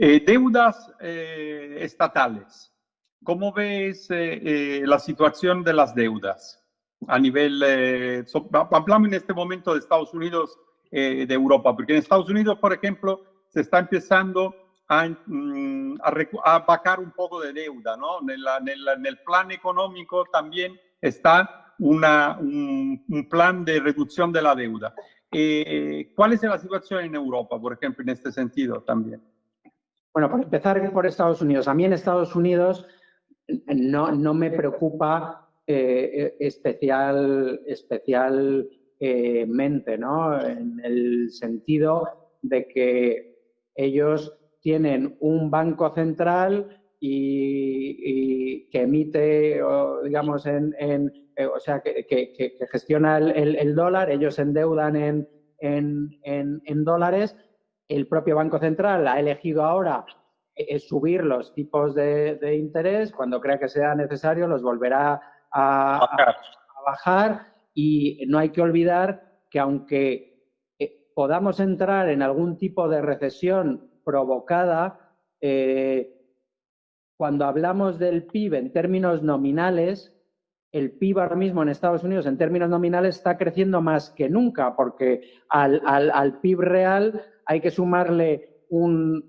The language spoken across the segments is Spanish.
Eh, deudas eh, estatales. ¿Cómo ves eh, la situación de las deudas a nivel, hablamos en este momento de Estados Unidos, de Europa, porque en Estados Unidos, por ejemplo, se está empezando a, mm, a, un poco de deuda, ¿no? En, en, el, plan económico también está un, un, plan de reducción de la deuda. ¿Cuál es la situación en Europa, por ejemplo, en este sentido también? Bueno, para empezar por Estados Unidos. A mí en Estados Unidos no, no me preocupa eh, especial, especialmente, ¿no? En el sentido de que ellos tienen un banco central y, que emite, digamos, en, en eh, o sea, que, que, gestiona el, el, dólar, ellos endeudan en, en dólares el propio Banco Central ha elegido ahora eh, subir los tipos de, interés, cuando crea que sea necesario los volverá a, bajar. y no hay que olvidar que aunque eh, podamos entrar en algún tipo de recesión provocada, eh, cuando hablamos del PIB en términos nominales, el PIB ahora mismo en Estados Unidos en términos nominales está creciendo más que nunca, porque al, al PIB real hay que sumarle un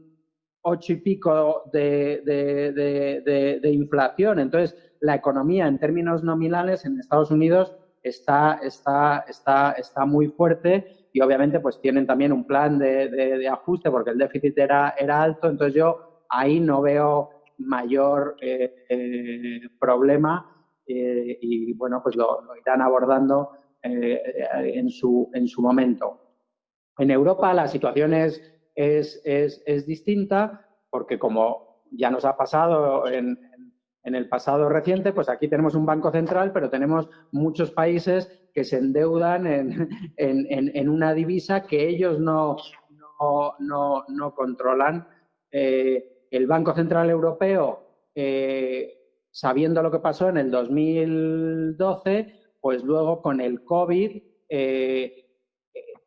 ocho y pico de, inflación. Entonces, la economía en términos nominales en Estados Unidos está, está, está, está muy fuerte y obviamente pues tienen también un plan de, ajuste porque el déficit era, era alto. Entonces, yo ahí no veo mayor eh, eh, problema eh, y bueno, pues lo, lo irán abordando en, su, en su momento. En Europa la situación es, es, es, distinta porque como ya nos ha pasado en, en, el pasado reciente, pues aquí tenemos un banco central, pero tenemos muchos países que se endeudan en, en una divisa que ellos no, no, no, no controlan. Eh, el Banco Central Europeo, eh, sabiendo lo que pasó en el 2012, pues luego con el COVID eh,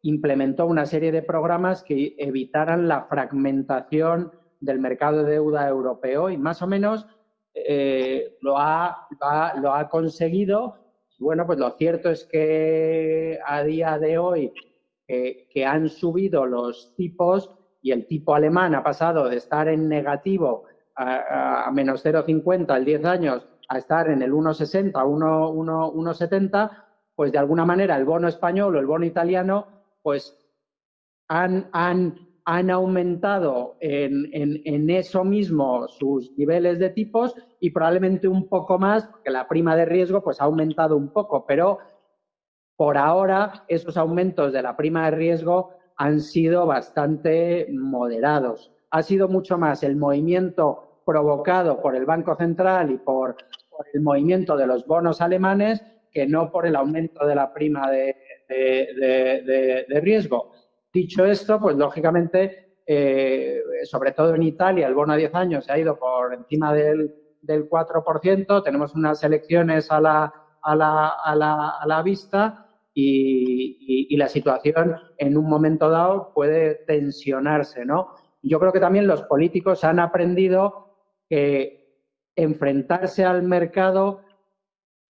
implementó una serie de programas que evitaran la fragmentación del mercado de deuda europeo y más o menos eh, lo, ha, lo ha conseguido. Bueno, pues lo cierto es que a día de hoy que han subido los tipos y el tipo alemán ha pasado de estar en negativo a, menos 0,50 al 10 años a estar en el 1,60, 1,70, pues de alguna manera el bono español o el bono italiano pues han, han, han aumentado en, en, eso mismo sus niveles de tipos y probablemente un poco más, porque la prima de riesgo pues ha aumentado un poco, pero por ahora esos aumentos de la prima de riesgo han sido bastante moderados. Ha sido mucho más el movimiento provocado por el Banco Central y por, el movimiento de los bonos alemanes que no por el aumento de la prima de, de, riesgo. Dicho esto, pues lógicamente, eh, sobre todo en Italia, el bono a 10 años se ha ido por encima del, del 4%, tenemos unas elecciones a la, a la, a la, a la vista y, y, la situación en un momento dado puede tensionarse, ¿no? Yo creo que también los políticos han aprendido que enfrentarse al mercado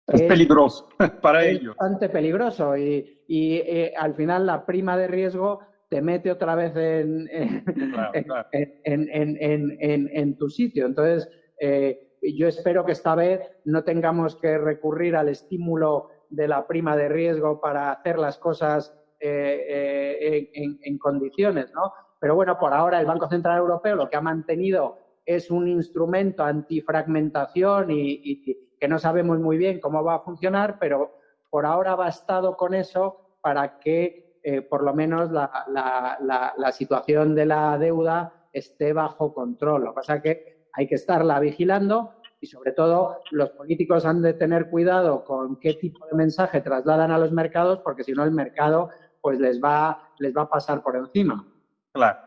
es, peligroso para es ellos. bastante peligroso y, y eh, al final la prima de riesgo te mete otra vez en, en, en, tu sitio. Entonces, eh, yo espero que esta vez no tengamos que recurrir al estímulo de la prima de riesgo para hacer las cosas eh, en, condiciones, ¿no? Pero bueno, por ahora el Banco Central Europeo lo que ha mantenido es un instrumento antifragmentación y, y que no sabemos muy bien cómo va a funcionar, pero por ahora ha bastado con eso para que eh, por lo menos la, situación de la deuda esté bajo control. Lo que pasa es que hay que estarla vigilando y sobre todo los políticos han de tener cuidado con qué tipo de mensaje trasladan a los mercados porque si no el mercado pues les va, les va a pasar por encima. Claro.